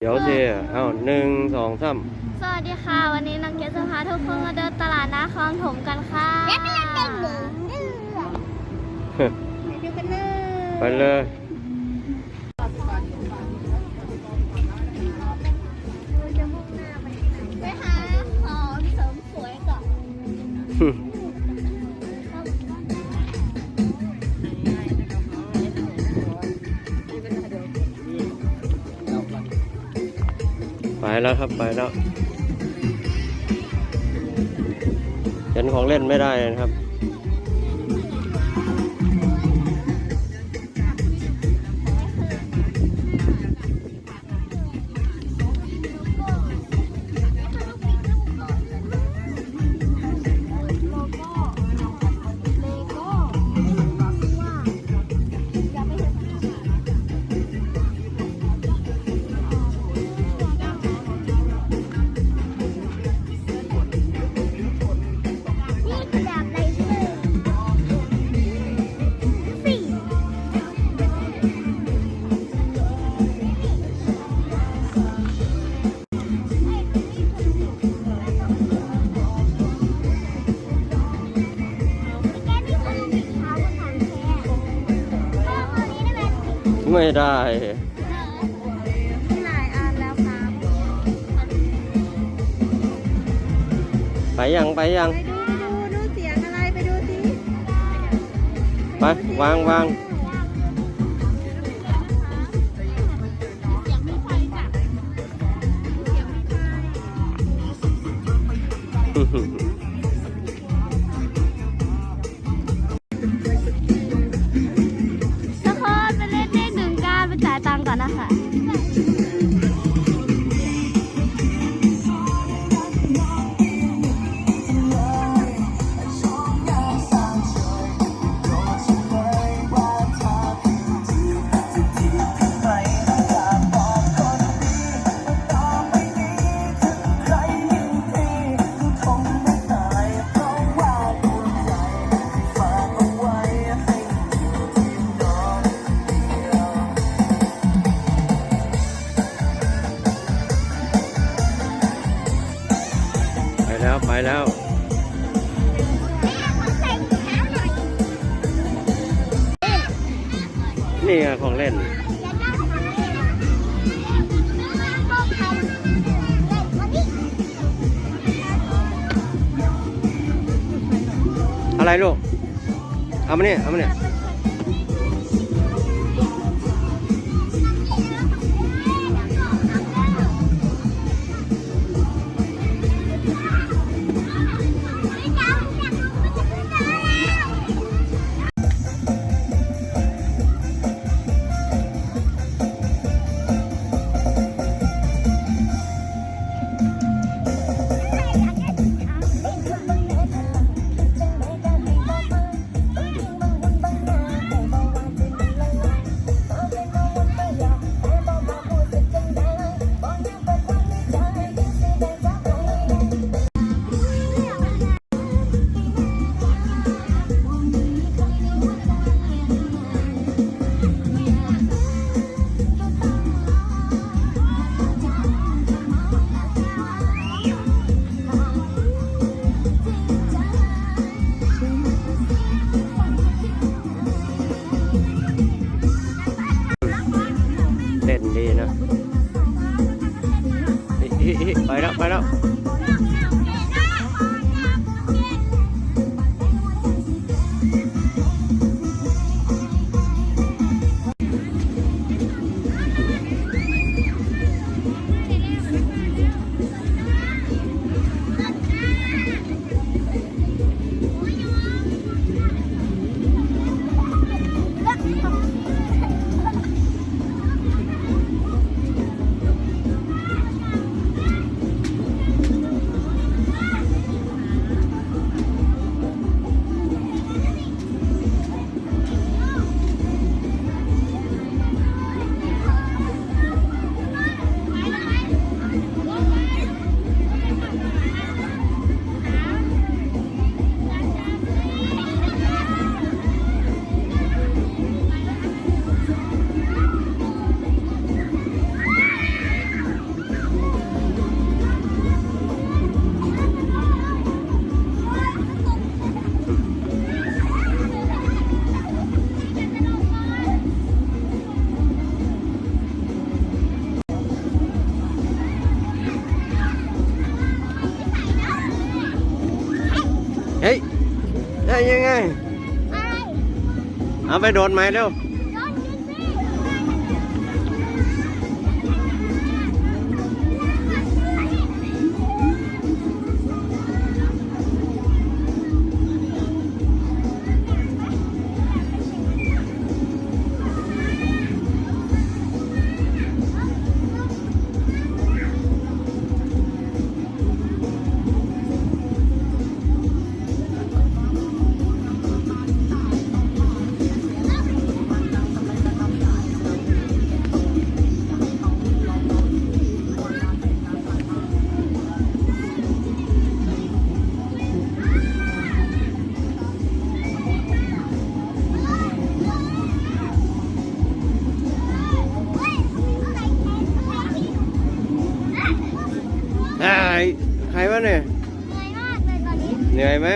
เดี๋ยวสิเอาหนึ่งสองสามสวัสดีค่ะ วันนี้น้องเกดจะพาทุกคนมาเดินตลาดน้าคลองถมกันค่ะแล้วก็ยังเด็กหนึ่งไปดูกันเลยไปเลย แล้วครับไปแล้วเห็นของเล่นไม่ได้นะครับ ไม่ได้หลายอันแล้วครับไปยังไปยัง ไปดูไปดูดูเสียงอะไรไปดูสิไปวางวางทุ แล้วไปแล้วนี่ไงของเล่น อะไรลูก เอามาเนี่ยเอามาเนี่ย ยังไง อะไร เอาไปโดดไหมเร็ว ใครวะเนี่ยเหนื่อยมากเลยตอนนี้ เหนื่อยไหม